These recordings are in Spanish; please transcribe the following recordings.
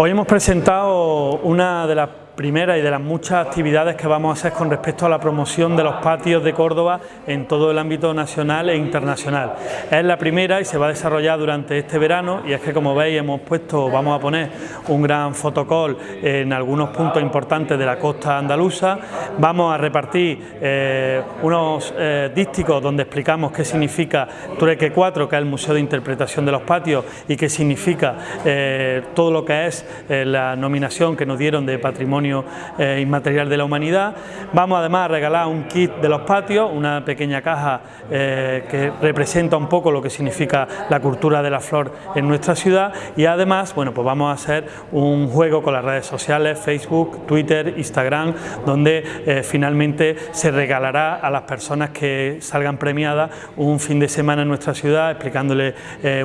Hoy hemos presentado una de las primera y de las muchas actividades que vamos a hacer con respecto a la promoción de los patios de Córdoba en todo el ámbito nacional e internacional. Es la primera y se va a desarrollar durante este verano y es que como veis hemos puesto, vamos a poner un gran fotocall en algunos puntos importantes de la costa andaluza, vamos a repartir eh, unos eh, dísticos donde explicamos qué significa Tureque 4, que es el Museo de Interpretación de los Patios y qué significa eh, todo lo que es la nominación que nos dieron de Patrimonio eh, inmaterial de la humanidad. Vamos además a regalar un kit de los patios, una pequeña caja eh, que representa un poco lo que significa la cultura de la flor en nuestra ciudad y además bueno, pues vamos a hacer un juego con las redes sociales, Facebook, Twitter, Instagram, donde eh, finalmente se regalará a las personas que salgan premiadas un fin de semana en nuestra ciudad explicándole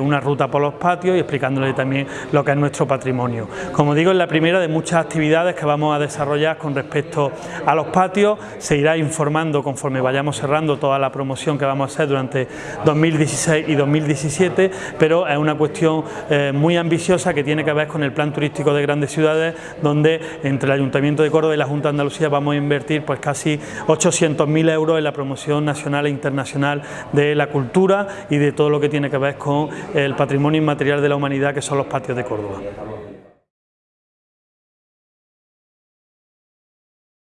una ruta por los patios y explicándole también lo que es nuestro patrimonio. Como digo, es la primera de muchas actividades que a desarrollar con respecto a los patios, se irá informando conforme vayamos cerrando toda la promoción que vamos a hacer durante 2016 y 2017, pero es una cuestión eh, muy ambiciosa que tiene que ver con el plan turístico de grandes ciudades, donde entre el Ayuntamiento de Córdoba y la Junta de Andalucía vamos a invertir pues casi 800.000 euros en la promoción nacional e internacional de la cultura y de todo lo que tiene que ver con el patrimonio inmaterial de la humanidad que son los patios de Córdoba.